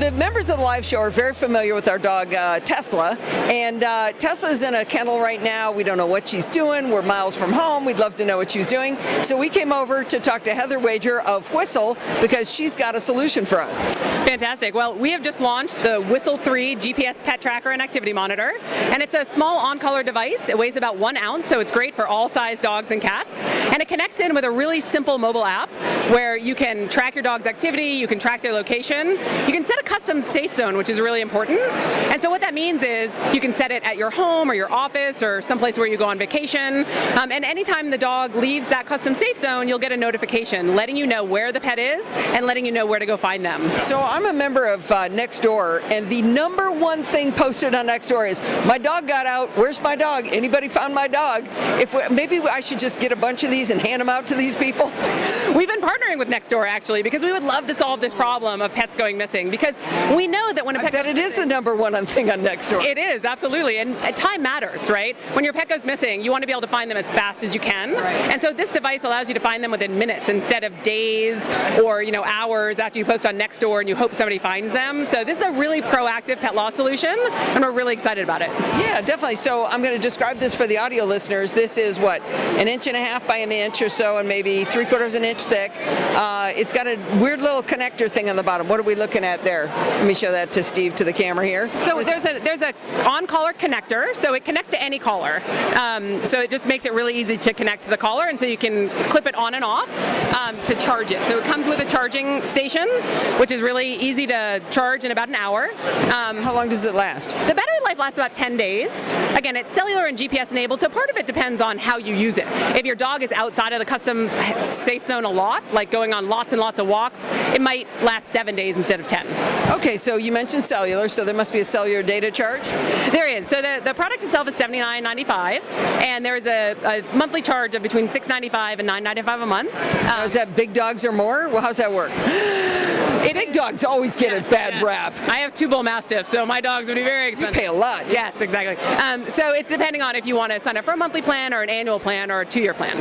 the members of the live show are very familiar with our dog uh, Tesla, and uh, Tesla's in a kennel right now. We don't know what she's doing. We're miles from home. We'd love to know what she's doing. So we came over to talk to Heather Wager of Whistle because she's got a solution for us. Fantastic. Well, we have just launched the Whistle 3 GPS pet tracker and activity monitor, and it's a small on-collar device. It weighs about one ounce, so it's great for all size dogs and cats, and it connects in with a really simple mobile app where you can track your dog's activity, you can track their location, you can set a custom safe zone, which is really important, and so what that means is you can set it at your home or your office or someplace where you go on vacation, um, and anytime the dog leaves that custom safe zone, you'll get a notification letting you know where the pet is and letting you know where to go find them. So I'm a member of uh, Nextdoor, and the number one thing posted on Nextdoor is, my dog got out, where's my dog? Anybody found my dog? If we, Maybe I should just get a bunch of these and hand them out to these people? We've been partnering with Nextdoor actually because we would love to solve this problem of pets going missing because we know that when a I bet it is the number one thing on Nextdoor. It is, absolutely, and time matters, right? When your pet goes missing, you want to be able to find them as fast as you can, right. and so this device allows you to find them within minutes instead of days or you know hours after you post on Nextdoor and you hope somebody finds them. So this is a really proactive pet loss solution, and we're really excited about it. Yeah, definitely. So I'm going to describe this for the audio listeners. This is what, an inch and a half by an inch or so, and maybe three quarters of an inch thick. Uh, it's got a weird little connector thing on the bottom. What are we looking at there? Let me show that to Steve, to the camera here. So there's a there's a on-collar connector, so it connects to any collar. Um, so it just makes it really easy to connect to the collar, and so you can clip it on and off um, to charge it. So it comes with a charging station, which is really easy to charge in about an hour. Um, How long does it last? The battery life lasts about 10 days. Again, it's cellular and GPS enabled, so part of it depends on how you use it. If your dog is outside of the custom safe zone a lot, like going on lots and lots of walks, it might last seven days instead of 10. Okay, so you mentioned cellular, so there must be a cellular data charge? There is. So the, the product itself is $79.95, and there is a, a monthly charge of between $6.95 and $9.95 a month. Um, is that big dogs or more? Well, how's that work? Big dogs always get yes, a bad yes. rap. I have two bull mastiffs, so my dogs would be very expensive. You pay a lot. Yes, exactly. Um, so it's depending on if you want to sign up for a monthly plan or an annual plan or a two-year plan.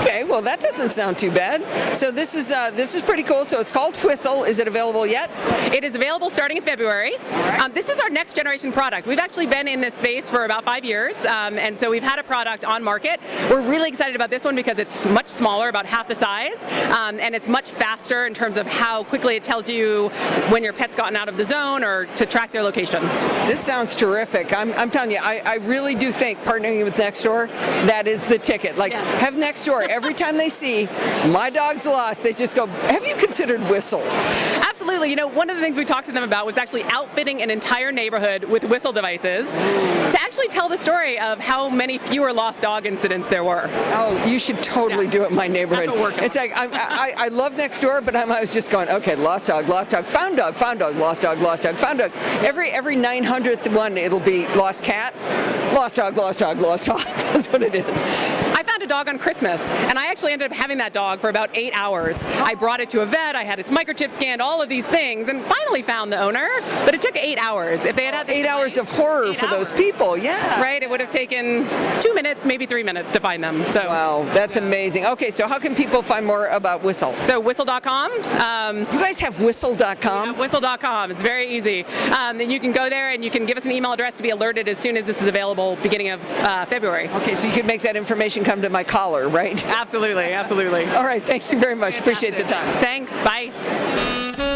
Okay, well that doesn't sound too bad. So this is uh, this is pretty cool. So it's called Whistle. Is it available yet? It is available starting in February. Right. Um, this is our next generation product. We've actually been in this space for about five years, um, and so we've had a product on market. We're really excited about this one because it's much smaller, about half the size, um, and it's much faster in terms of how quickly it tells you when your pet's gotten out of the zone or to track their location. This sounds terrific. I'm, I'm telling you, I, I, really do think partnering with Nextdoor, that is the ticket. Like, yes. have Nextdoor, every time they see my dog's lost, they just go, have you considered Whistle? Absolutely. You know, one of the things we talked to them about was actually outfitting an entire neighborhood with Whistle devices to actually tell the story of how many fewer lost dog incidents there were. Oh, you should totally yeah. do it in my neighborhood. It's like, I, I, I love Nextdoor, but I'm, I was just going, okay, lost dog, lost dog, found dog, found dog, lost dog, lost dog, found dog. Every every 900th one, it'll be lost cat, lost dog, lost dog, lost dog. That's what it is dog on Christmas, and I actually ended up having that dog for about eight hours. I brought it to a vet, I had its microchip scanned, all of these things, and finally found the owner, but it took eight hours. If they had had eight hours of horror for hours. those people, yeah. Right, it would have taken two minutes, maybe three minutes to find them. So Wow, that's amazing. Okay, so how can people find more about Whistle? So whistle.com. Um, you guys have whistle.com? Yeah, whistle.com, it's very easy. Um, and you can go there and you can give us an email address to be alerted as soon as this is available beginning of uh, February. Okay, so you can make that information come to my collar, right? Absolutely, absolutely. All right, thank you very much. Fantastic. Appreciate the time. Thanks, bye.